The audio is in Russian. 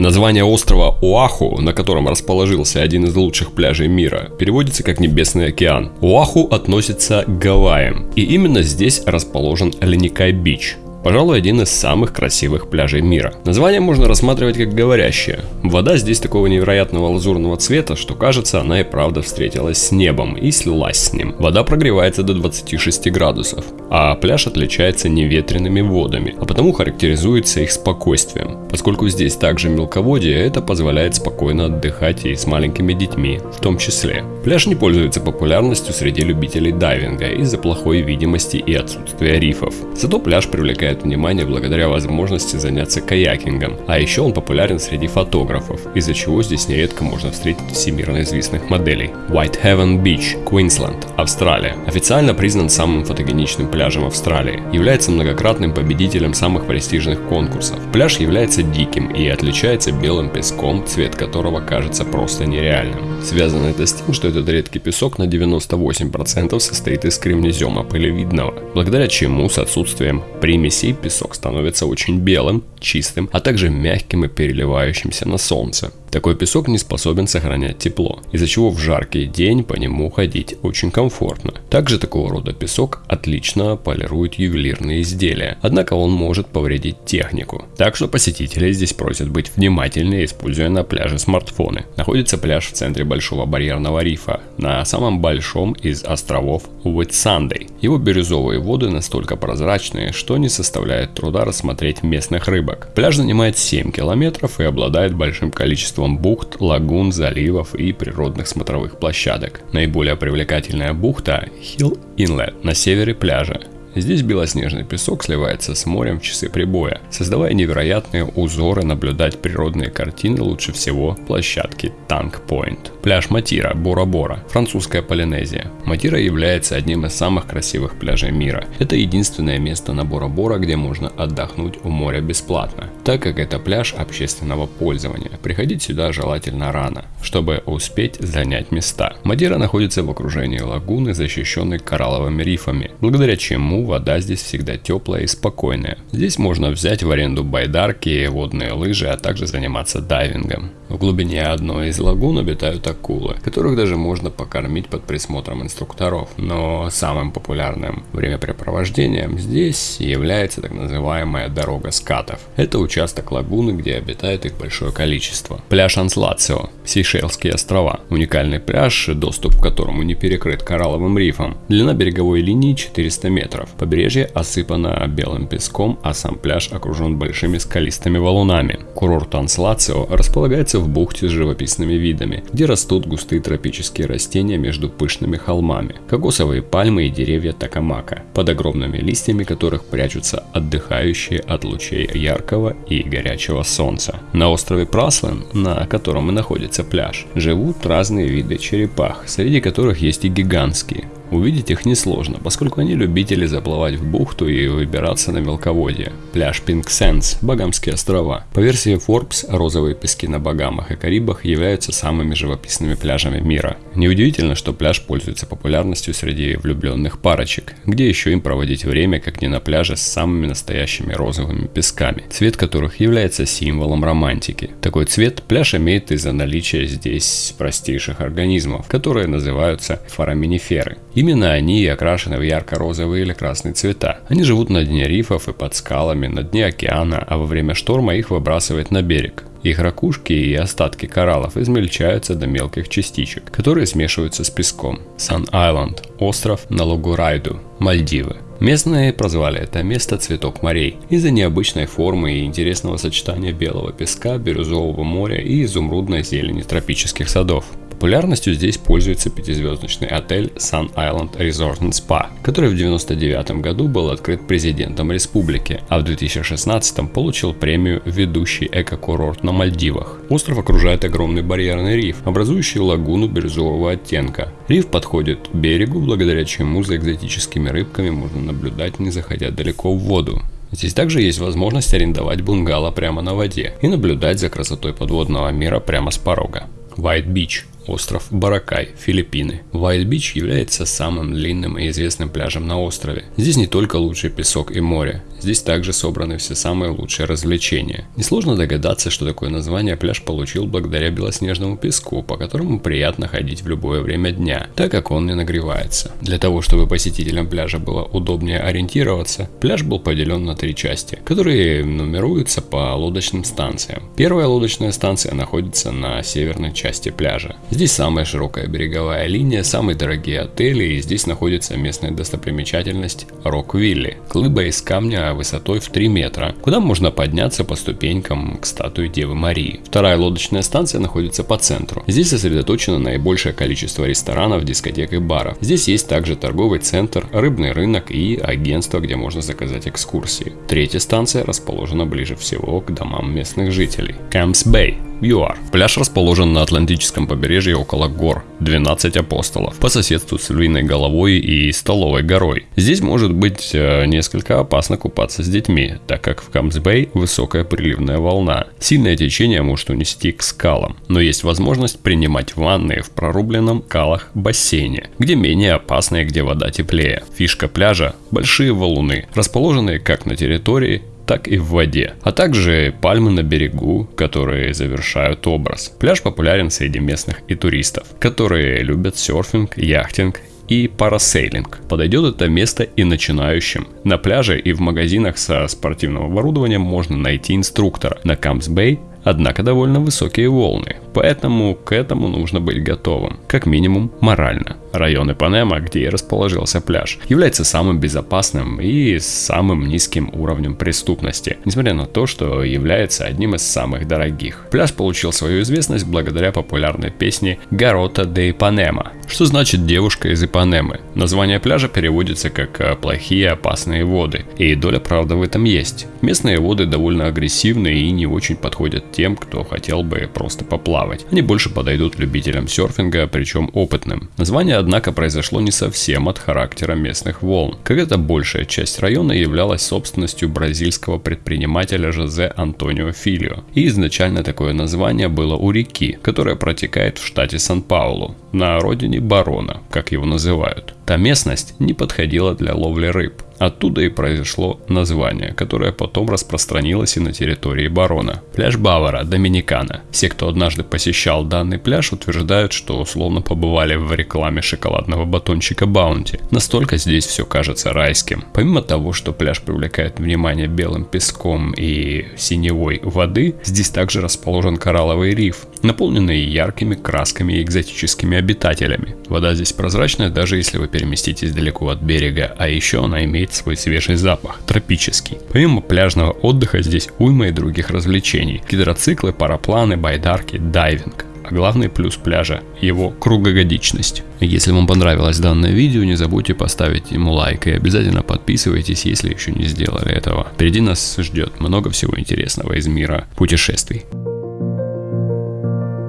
Название острова Оаху, на котором расположился один из лучших пляжей мира, переводится как Небесный океан. Оаху относится к Гавайям, и именно здесь расположен Леникай-Бич. Пожалуй, один из самых красивых пляжей мира. Название можно рассматривать как говорящее. Вода здесь такого невероятного лазурного цвета, что кажется, она и правда встретилась с небом и слилась с ним. Вода прогревается до 26 градусов, а пляж отличается неветренными водами, а потому характеризуется их спокойствием. Поскольку здесь также мелководье, это позволяет спокойно отдыхать и с маленькими детьми в том числе. Пляж не пользуется популярностью среди любителей дайвинга из-за плохой видимости и отсутствия рифов. Зато пляж привлекает привлекает внимание благодаря возможности заняться каякингом, а еще он популярен среди фотографов, из-за чего здесь нередко можно встретить всемирно известных моделей. Whitehaven Beach, Квинсленд, Австралия. Официально признан самым фотогеничным пляжем Австралии. Является многократным победителем самых престижных конкурсов. Пляж является диким и отличается белым песком, цвет которого кажется просто нереальным. Связано это с тем, что этот редкий песок на 98% состоит из кремнезема пылевидного, благодаря чему с отсутствием примеси России песок становится очень белым, чистым, а также мягким и переливающимся на солнце. Такой песок не способен сохранять тепло, из-за чего в жаркий день по нему ходить очень комфортно. Также такого рода песок отлично полирует ювелирные изделия, однако он может повредить технику. Так что посетители здесь просят быть внимательнее, используя на пляже смартфоны. Находится пляж в центре Большого барьерного рифа, на самом большом из островов Уитсандей. Его бирюзовые воды настолько прозрачные, что не составляет труда рассмотреть местных рыбок. Пляж занимает 7 километров и обладает большим количеством множеством бухт, лагун, заливов и природных смотровых площадок. Наиболее привлекательная бухта – Hill Inlet на севере пляжа. Здесь белоснежный песок сливается с морем в часы прибоя, создавая невероятные узоры наблюдать природные картины лучше всего площадки Танк Point. Пляж Матира, Бора-Бора, французская Полинезия. Матира является одним из самых красивых пляжей мира. Это единственное место на Бора-Бора, где можно отдохнуть у моря бесплатно, так как это пляж общественного пользования. Приходить сюда желательно рано, чтобы успеть занять места. Мадира находится в окружении лагуны, защищенной коралловыми рифами, благодаря чему вода здесь всегда теплая и спокойная. Здесь можно взять в аренду байдарки, водные лыжи, а также заниматься дайвингом. В глубине одной из лагун обитают акулы, которых даже можно покормить под присмотром инструкторов. Но самым популярным времяпрепровождением здесь является так называемая дорога скатов. Это участок лагуны, где обитает их большое количество. Пляж Анслацио, Сейшельские острова. Уникальный пляж, доступ к которому не перекрыт коралловым рифом. Длина береговой линии 400 метров. Побережье осыпано белым песком, а сам пляж окружен большими скалистыми валунами. Курорт Анслацио располагается в бухте с живописными видами, где растут густые тропические растения между пышными холмами, кокосовые пальмы и деревья такамака, под огромными листьями которых прячутся отдыхающие от лучей яркого и горячего солнца. На острове Праслен, на котором и находится пляж, живут разные виды черепах, среди которых есть и гигантские, Увидеть их несложно, поскольку они любители заплывать в бухту и выбираться на мелководье. Пляж Pink Sands, Багамские острова. По версии Forbes, розовые пески на Багамах и Карибах являются самыми живописными пляжами мира. Неудивительно, что пляж пользуется популярностью среди влюбленных парочек, где еще им проводить время, как не на пляже с самыми настоящими розовыми песками, цвет которых является символом романтики. Такой цвет пляж имеет из-за наличия здесь простейших организмов, которые называются фораминиферы. Именно они и окрашены в ярко-розовые или красные цвета. Они живут на дне рифов и под скалами, на дне океана, а во время шторма их выбрасывает на берег. Их ракушки и остатки кораллов измельчаются до мелких частичек, которые смешиваются с песком. Сан-Айленд – остров на Лугурайду, Мальдивы. Местные прозвали это место «Цветок морей» из-за необычной формы и интересного сочетания белого песка, бирюзового моря и изумрудной зелени тропических садов. Популярностью здесь пользуется пятизвездочный отель Sun Island Resort and Spa, который в 1999 году был открыт президентом республики, а в 2016 получил премию «Ведущий эко-курорт на Мальдивах». Остров окружает огромный барьерный риф, образующий лагуну бирюзового оттенка. Риф подходит к берегу, благодаря чему за экзотическими рыбками можно наблюдать, не заходя далеко в воду. Здесь также есть возможность арендовать бунгало прямо на воде и наблюдать за красотой подводного мира прямо с порога. White Beach остров Баракай, Филиппины. Вайт-Бич является самым длинным и известным пляжем на острове. Здесь не только лучший песок и море, здесь также собраны все самые лучшие развлечения. Несложно догадаться, что такое название пляж получил благодаря белоснежному песку, по которому приятно ходить в любое время дня, так как он не нагревается. Для того, чтобы посетителям пляжа было удобнее ориентироваться, пляж был поделен на три части, которые нумеруются по лодочным станциям. Первая лодочная станция находится на северной части пляжа. Здесь самая широкая береговая линия, самые дорогие отели и здесь находится местная достопримечательность Рок-Вилли. Глыба из камня высотой в 3 метра, куда можно подняться по ступенькам к статуе Девы Марии. Вторая лодочная станция находится по центру. Здесь сосредоточено наибольшее количество ресторанов, дискотек и баров. Здесь есть также торговый центр, рыбный рынок и агентство, где можно заказать экскурсии. Третья станция расположена ближе всего к домам местных жителей. Camps Bay ЮАР. Пляж расположен на Атлантическом побережье около гор 12 апостолов, по соседству с Львиной головой и Столовой горой. Здесь может быть э, несколько опасно купаться с детьми, так как в Камсбей высокая приливная волна. Сильное течение может унести к скалам, но есть возможность принимать ванны в прорубленном калах бассейне, где менее опасно и где вода теплее. Фишка пляжа – большие валуны, расположенные как на территории, так и в воде, а также пальмы на берегу, которые завершают образ. Пляж популярен среди местных и туристов, которые любят серфинг, яхтинг и парасейлинг. Подойдет это место и начинающим. На пляже и в магазинах со спортивным оборудованием можно найти инструктора. На Камс Бэй однако довольно высокие волны, поэтому к этому нужно быть готовым, как минимум морально. Район Ипанема, где и расположился пляж, является самым безопасным и самым низким уровнем преступности, несмотря на то, что является одним из самых дорогих. Пляж получил свою известность благодаря популярной песне «Гарота де Ипанема», что значит «девушка из Ипанемы». Название пляжа переводится как э, «плохие опасные воды», и доля правды в этом есть. Местные воды довольно агрессивные и не очень подходят тем, кто хотел бы просто поплавать. Они больше подойдут любителям серфинга, причем опытным. Название однако, произошло не совсем от характера местных волн. Когда-то большая часть района являлась собственностью бразильского предпринимателя Жозе Антонио Филио. И изначально такое название было у реки, которая протекает в штате Сан-Паулу, на родине барона, как его называют. Та местность не подходила для ловли рыб. Оттуда и произошло название, которое потом распространилось и на территории барона. Пляж Бавара, Доминикана. Все, кто однажды посещал данный пляж, утверждают, что словно побывали в рекламе шоколадного батончика Баунти. Настолько здесь все кажется райским. Помимо того, что пляж привлекает внимание белым песком и синевой воды, здесь также расположен коралловый риф, наполненный яркими красками и экзотическими обитателями. Вода здесь прозрачная, даже если вы переместитесь далеко от берега, а еще она имеет свой свежий запах, тропический. Помимо пляжного отдыха здесь уйма и других развлечений. Гидроциклы, парапланы, байдарки, дайвинг. А главный плюс пляжа – его круглогодичность. Если вам понравилось данное видео, не забудьте поставить ему лайк и обязательно подписывайтесь, если еще не сделали этого. Впереди нас ждет много всего интересного из мира путешествий.